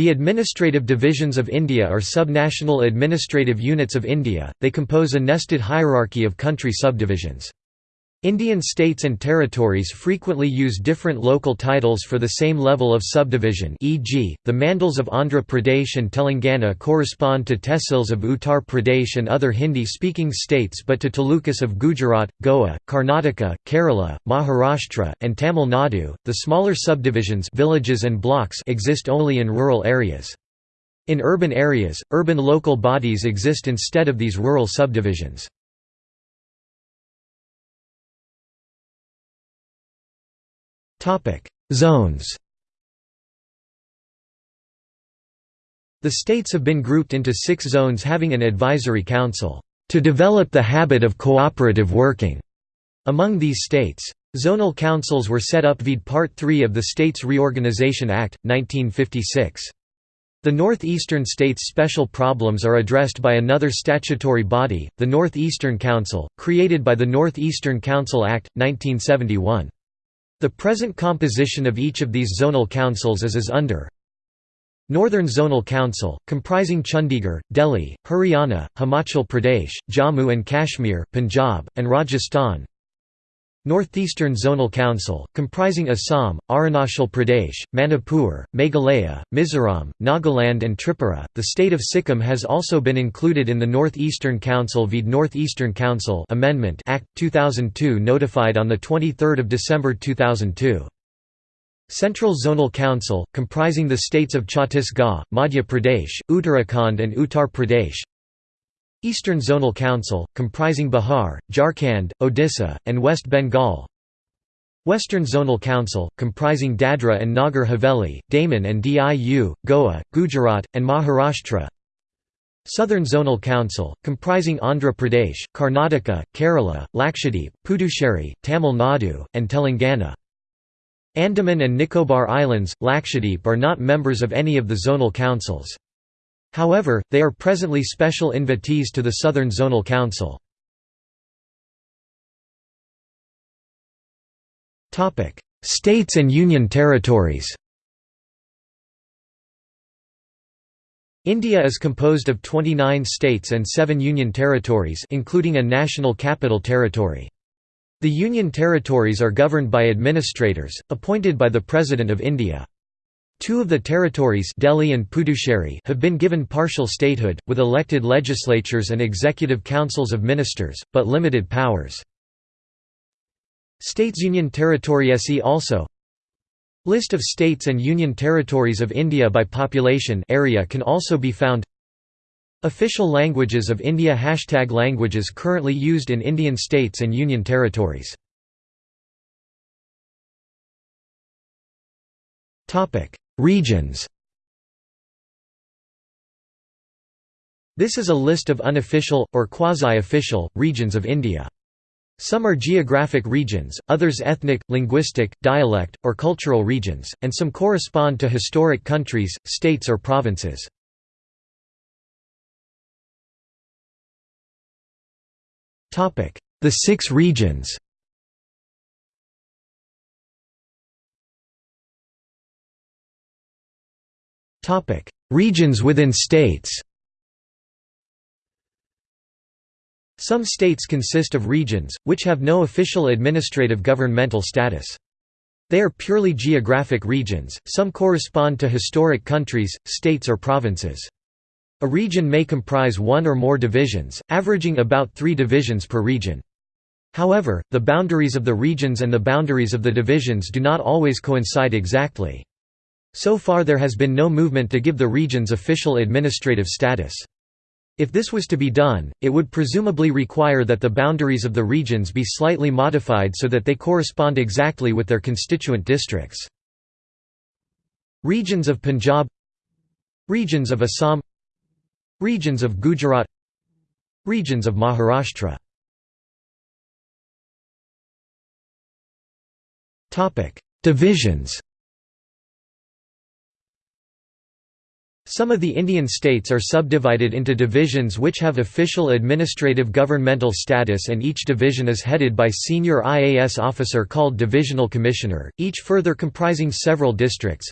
The administrative divisions of India are subnational administrative units of India, they compose a nested hierarchy of country subdivisions. Indian states and territories frequently use different local titles for the same level of subdivision e.g., the Mandals of Andhra Pradesh and Telangana correspond to Tehsils of Uttar Pradesh and other Hindi-speaking states but to talukas of Gujarat, Goa, Karnataka, Kerala, Maharashtra, and Tamil Nadu. The smaller subdivisions villages and blocks exist only in rural areas. In urban areas, urban local bodies exist instead of these rural subdivisions. Zones The states have been grouped into six zones having an advisory council, "...to develop the habit of cooperative working." Among these states, zonal councils were set up via Part 3 of the States Reorganization Act, 1956. The northeastern states' special problems are addressed by another statutory body, the Northeastern Council, created by the Northeastern Council Act, 1971. The present composition of each of these zonal councils is as under Northern Zonal Council, comprising Chandigarh, Delhi, Haryana, Himachal Pradesh, Jammu and Kashmir, Punjab, and Rajasthan Northeastern Zonal Council, comprising Assam, Arunachal Pradesh, Manipur, Meghalaya, Mizoram, Nagaland and Tripura. The state of Sikkim has also been included in the Northeastern Council via Northeastern Council Amendment Act 2002 notified on the 23rd of December 2002. Central Zonal Council, comprising the states of Chhattisgarh, Madhya Pradesh, Uttarakhand and Uttar Pradesh Eastern Zonal Council, comprising Bihar, Jharkhand, Odisha, and West Bengal. Western Zonal Council, comprising Dadra and Nagar Haveli, Daman and Diu, Goa, Gujarat, and Maharashtra. Southern Zonal Council, comprising Andhra Pradesh, Karnataka, Kerala, Lakshadweep, Puducherry, Tamil Nadu, and Telangana. Andaman and Nicobar Islands, Lakshadweep are not members of any of the zonal councils. However, they are presently special invitees to the Southern Zonal Council. States and Union Territories India is composed of 29 states and 7 union territories including a national capital territory. The union territories are governed by administrators, appointed by the President of India. Two of the territories Delhi and Puducherry have been given partial statehood, with elected legislatures and executive councils of ministers, but limited powers. States Union Territory See also List of states and union territories of India by population area can also be found. Official languages of India Hashtag languages currently used in Indian states and union territories Regions This is a list of unofficial, or quasi-official, regions of India. Some are geographic regions, others ethnic, linguistic, dialect, or cultural regions, and some correspond to historic countries, states or provinces. The six regions Regions within states Some states consist of regions, which have no official administrative governmental status. They are purely geographic regions, some correspond to historic countries, states or provinces. A region may comprise one or more divisions, averaging about three divisions per region. However, the boundaries of the regions and the boundaries of the divisions do not always coincide exactly. So far there has been no movement to give the regions official administrative status. If this was to be done, it would presumably require that the boundaries of the regions be slightly modified so that they correspond exactly with their constituent districts. Regions of Punjab Regions of Assam Regions of Gujarat Regions of Maharashtra Divisions Some of the Indian states are subdivided into divisions which have official administrative governmental status and each division is headed by senior IAS officer called Divisional Commissioner, each further comprising several districts.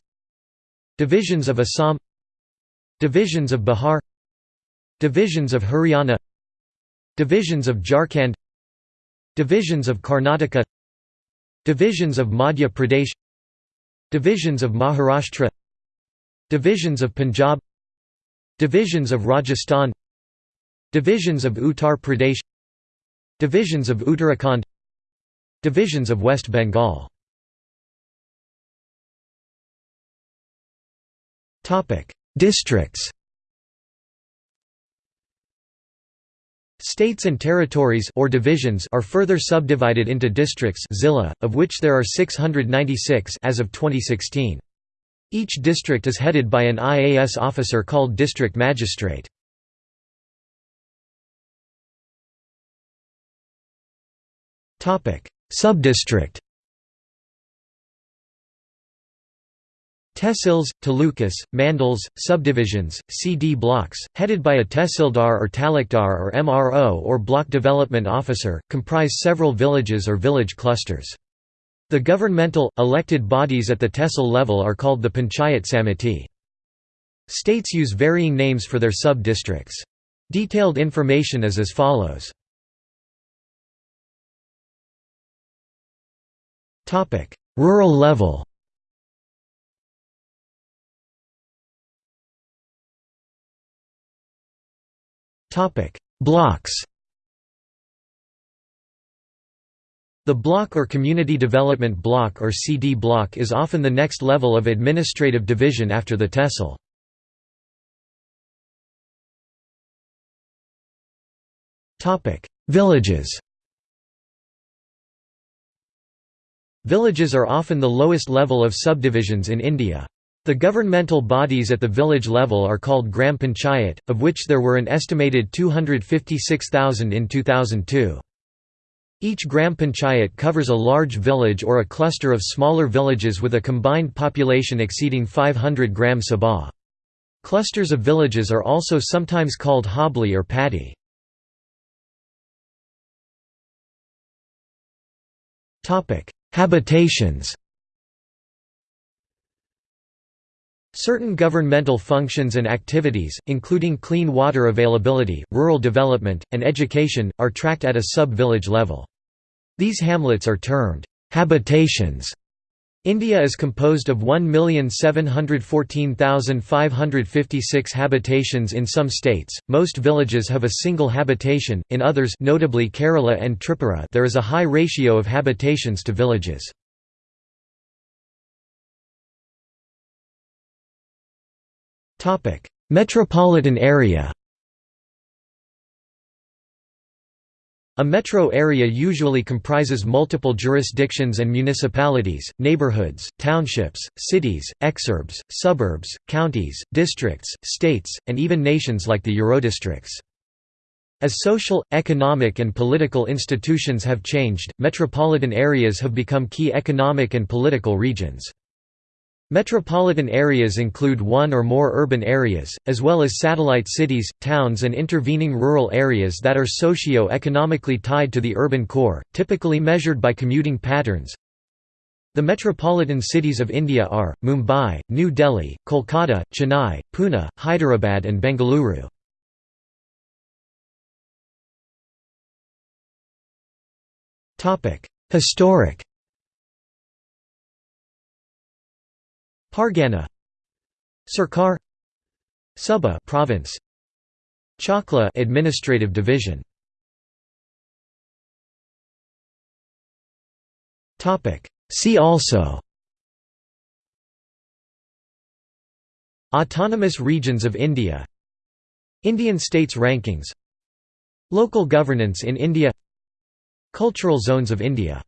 Divisions of Assam Divisions of Bihar Divisions of Haryana Divisions of Jharkhand Divisions of Karnataka Divisions of Madhya Pradesh Divisions of Maharashtra Divisions of Punjab Divisions of Rajasthan Divisions of Uttar Pradesh Divisions of Uttarakhand Divisions of West Bengal Districts States and territories or divisions are further subdivided into districts zilla, of which there are 696 as of 2016. Each district is headed by an IAS officer called district magistrate. Subdistrict Tehsils, talukas, mandals, subdivisions, CD blocks, headed by a tehsildar or talukdar or MRO or block development officer, comprise several villages or village clusters. The governmental, elected bodies at the tehsil level are called the Panchayat Samiti. States use varying names for their sub-districts. Detailed information is as follows. Rural level Blocks The block or Community Development Block or CD block is often the next level of administrative division after the tehsil. Villages Villages are often the lowest level of subdivisions in India. The governmental bodies at the village level are called Gram Panchayat, of which there were an estimated 256,000 in 2002. Each Gram Panchayat covers a large village or a cluster of smaller villages with a combined population exceeding 500 Gram Sabha. Clusters of villages are also sometimes called hobli or padi. Habitations Certain governmental functions and activities, including clean water availability, rural development, and education, are tracked at a sub-village level. These hamlets are termed habitations. India is composed of 1,714,556 habitations in some states, most villages have a single habitation, in others notably Kerala and Tripura there is a high ratio of habitations to villages. Metropolitan area A metro area usually comprises multiple jurisdictions and municipalities, neighborhoods, townships, cities, exurbs, suburbs, counties, districts, states, and even nations like the Eurodistricts. As social, economic and political institutions have changed, metropolitan areas have become key economic and political regions. Metropolitan areas include one or more urban areas, as well as satellite cities, towns and intervening rural areas that are socio-economically tied to the urban core, typically measured by commuting patterns. The metropolitan cities of India are, Mumbai, New Delhi, Kolkata, Chennai, Pune, Hyderabad and Bengaluru. Historic Pargana Sarkar Suba province Chakla administrative division. Topic. See also. Autonomous regions of India. Indian states rankings. Local governance in India. Cultural zones of India